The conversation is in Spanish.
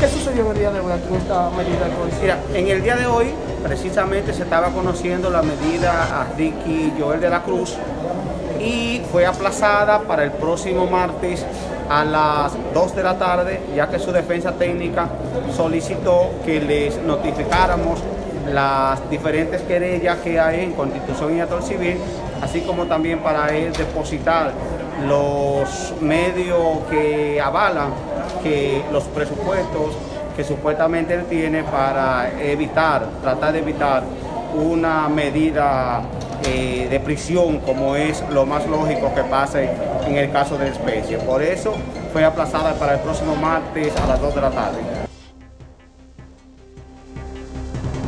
¿Qué sucedió en el día de hoy aquí en esta medida? Mira, en el día de hoy precisamente se estaba conociendo la medida a Ricky Joel de la Cruz y fue aplazada para el próximo martes a las 2 de la tarde, ya que su defensa técnica solicitó que les notificáramos las diferentes querellas que hay en Constitución y Actor Civil, así como también para él depositar los medios que avalan que los presupuestos que supuestamente él tiene para evitar, tratar de evitar una medida eh, de prisión como es lo más lógico que pase en el caso de especie. Por eso fue aplazada para el próximo martes a las 2 de la tarde.